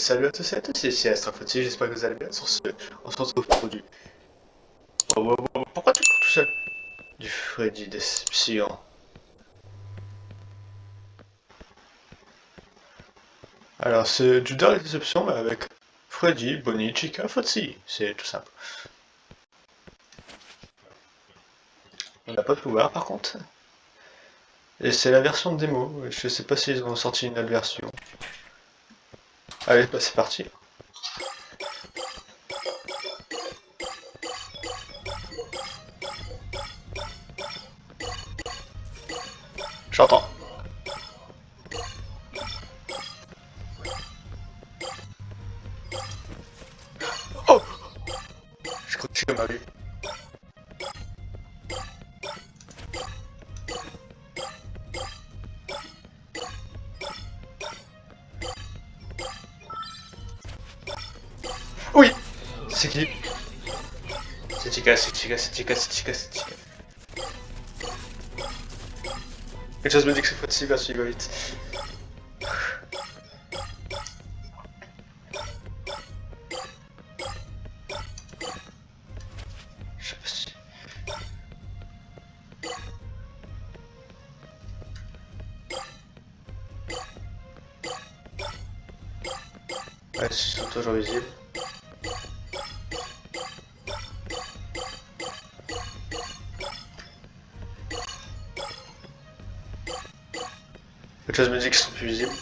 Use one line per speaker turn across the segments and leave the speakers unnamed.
salut à tous et à tous, ici Astrophoti, j'espère que vous allez bien. Sur ce, on se retrouve pour du... Oh, oh, oh, pourquoi tu cours tout seul? Du Freddy Deception. Alors c'est du Dark Deception mais avec Freddy, Bonnie, Chica, Fotsi. C'est tout simple. On n'a pas de pouvoir par contre. Et c'est la version démo, je sais pas s'ils ont sorti une autre version. Allez, bah c'est parti. J'entends. Oh Je crois que tu m'as vu. C'est qui C'est Chica, c'est Chica, c'est Chica, c'est Chica, c'est Chica. Quelque chose me dit que c'est Fotsi va suivre vite. Quelque chose me dit qu'ils sont plus visibles.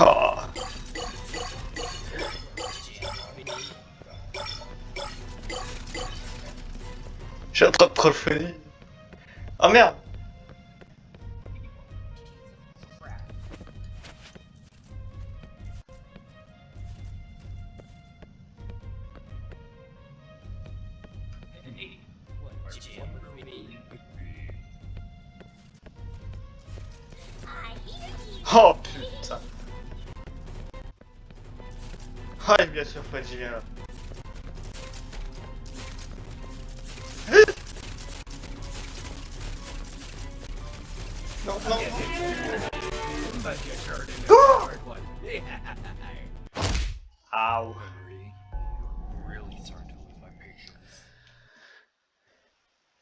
Oh. J'ai un trop de troll Oh merde Ah bien sûr Freddy vient là. Non, non, non. Ow.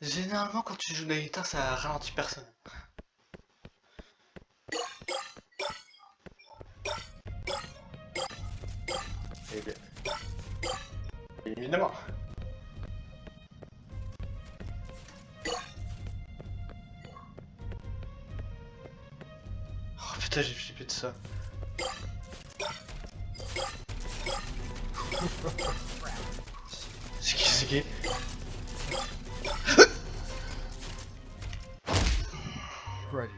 Généralement quand tu joues Naïta ça ralentit personne. Évidemment. Oh putain, j'ai flippé de ça. c'est qui, c'est qui?
Freddy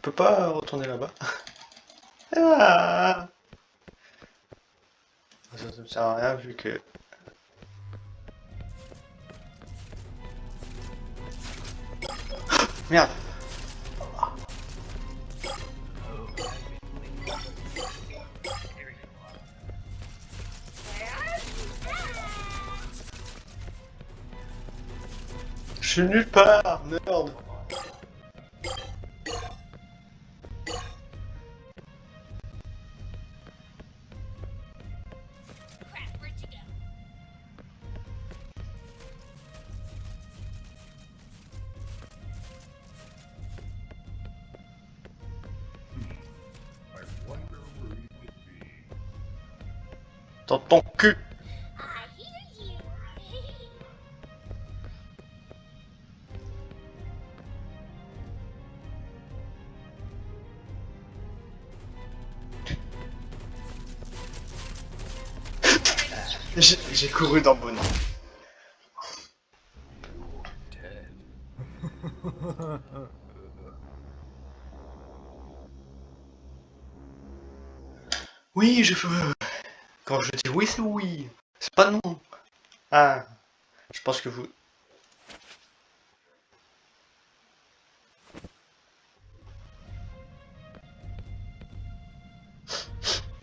On peut pas retourner là-bas. Ah. Ça ne me sert à rien vu que... Merde. Je suis nulle part, merde Dans ton cul. J'ai couru dans Bonnie. Oui, je veux. Quand je dis oui, c'est oui. C'est pas non. Ah, je pense que vous...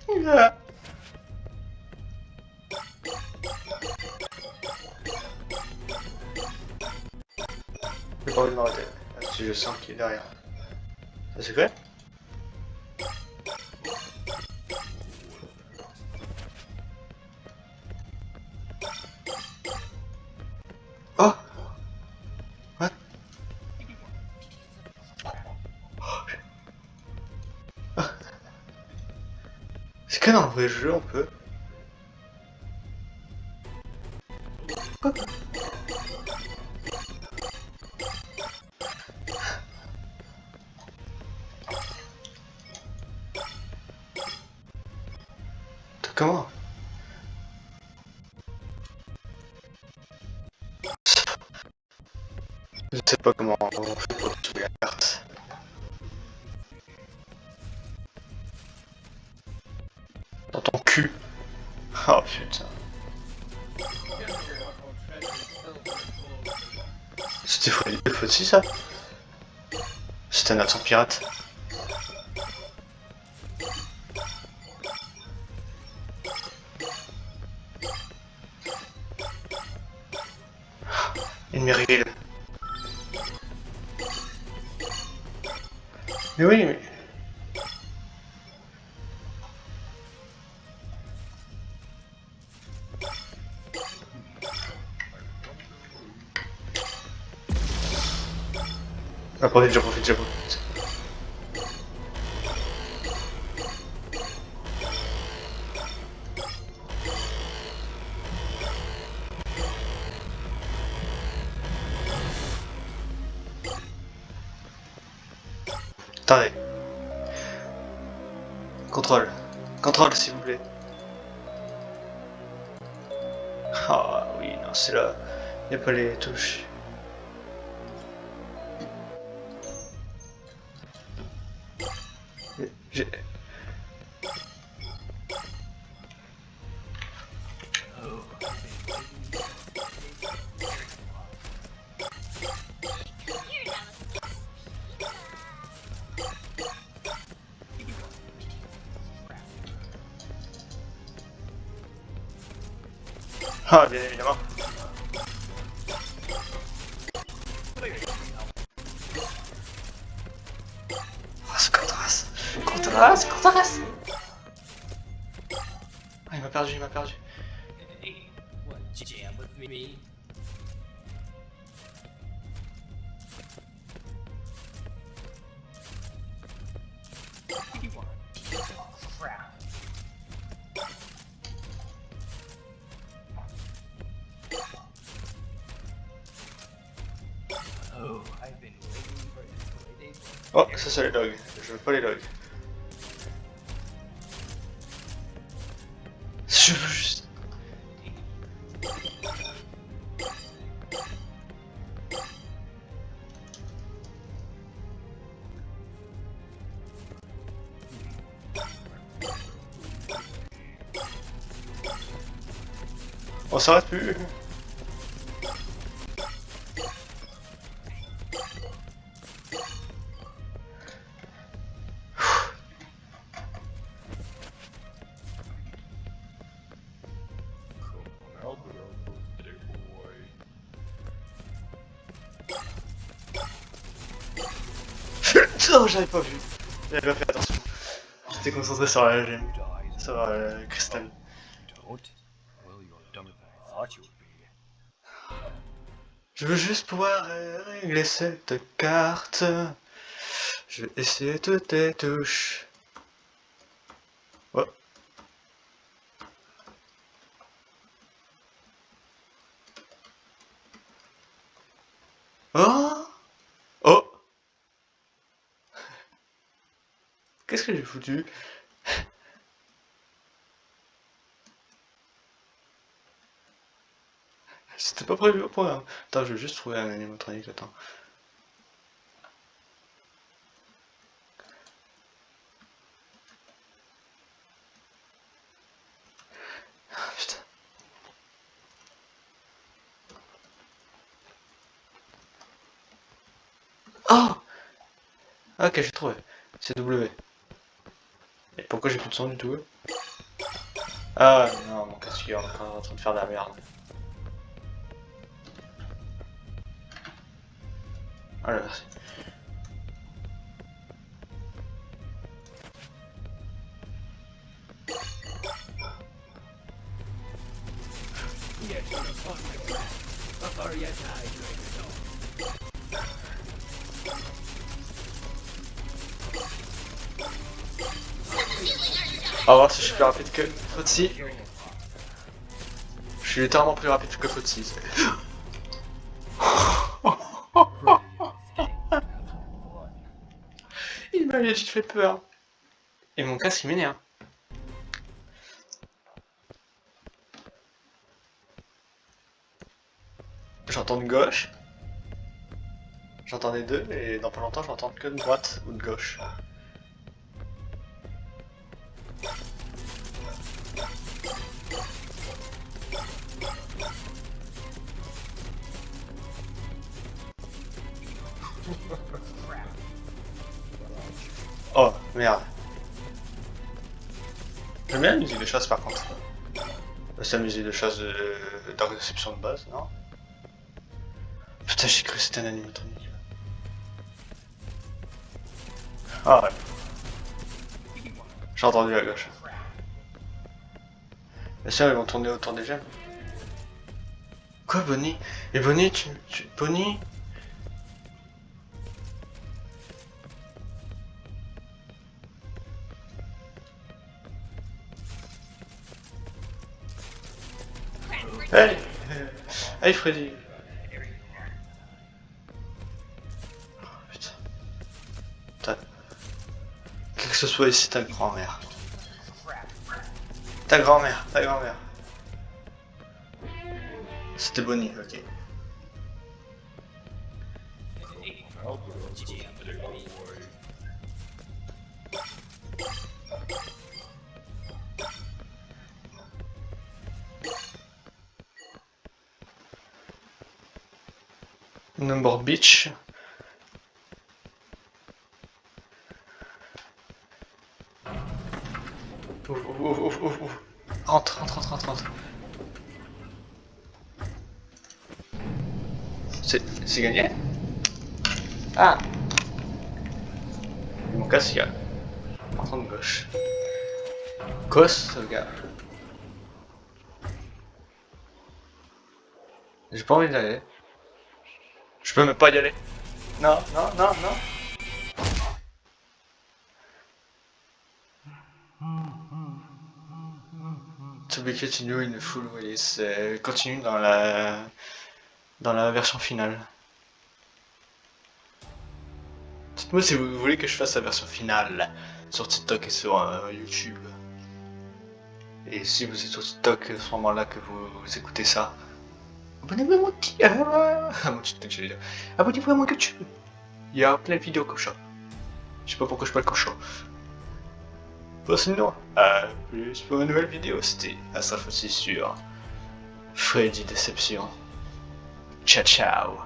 yeah. J'ai pas envie de m'arrêter. Je sens qu'il est derrière. Ça c'est quoi que dans le vrai jeu on peut. Comment Je sais pas comment on fait pour trouver Oh putain. C'était faux aussi ça? C'était un accent pirate. Une mérille. Mais oui, mais... Ah, profite, je profite, je profite. Attendez. Contrôle. Contrôle, s'il vous plaît. Ah oui, non, c'est là. Il n'y a pas les touches. Ah, bien évidemment. Ah, ce Contras Contras Contras Ah, il m'a perdu, il m'a perdu.
Me? You want crap. Oh, I've been waiting for this holiday for
Oh, ça c'est les dogs. Je veux s'arrête plus Non, j'avais pas vu. J'avais pas fait attention. J'étais concentré sur la gemme. Sur euh, le cristal.
Be.
Je veux juste pouvoir régler cette carte. Je vais essayer toutes les touches. Oh. Oh Oh Qu'est-ce que j'ai foutu? Pas prévu au programme. Attends, je vais juste trouver un animatronique, attends. Ah. Oh Ok, j'ai trouvé. C'est W. Et pourquoi j'ai plus de son du tout? Ah non, mon casque est en train de faire de la merde. Merci. On va voir si je suis plus rapide que Fotsi. Je suis littéralement plus rapide que Fotsi. Juste fait peur. Et mon casque il m'énerve. J'entends de gauche. J'entends les deux et dans pas longtemps j'entends que de droite ou de gauche. Oh, merde. J'aime bien la musique de chasse par contre. C'est la musique de chasse de Dark Deception de base, non? Putain, j'ai cru que c'était un animatronique. Ah ouais. J'ai entendu à gauche. Bien sûr, ils vont tourner autour des gemmes. Quoi, Bonnie? Et Bonnie, tu... tu... Bonnie? Hey Hey Freddy Oh, Putain. Ta... Quel que ce soit ici, ta grand-mère. Ta grand-mère, ta grand-mère. C'était Bonnie, ok. Number Beach. Ouf, ouf, ouf, ouf. Rentre, rentre. C'est gagné? Ah Mon casque, il y. En de gauche. Cos, sauvegarde. J'ai pas envie d'y aller. Je peux même pas y aller. Non, non, non, non. To be continued in full release. continue dans la dans la version finale. Dites-moi si vous voulez que je fasse la version finale sur TikTok et sur euh, YouTube. Et si vous êtes sur TikTok à ce moment-là que vous, vous écoutez ça, abonnez-vous à mon petit... ah, à mon dire. Abonnez-vous à mon YouTube. Il y a plein de vidéos comme. Je sais pas pourquoi je parle comme ça. Bon, sinon, à plus pour une nouvelle vidéo. C'était Astraf aussi sur Freddy Deception. Ciao, ciao.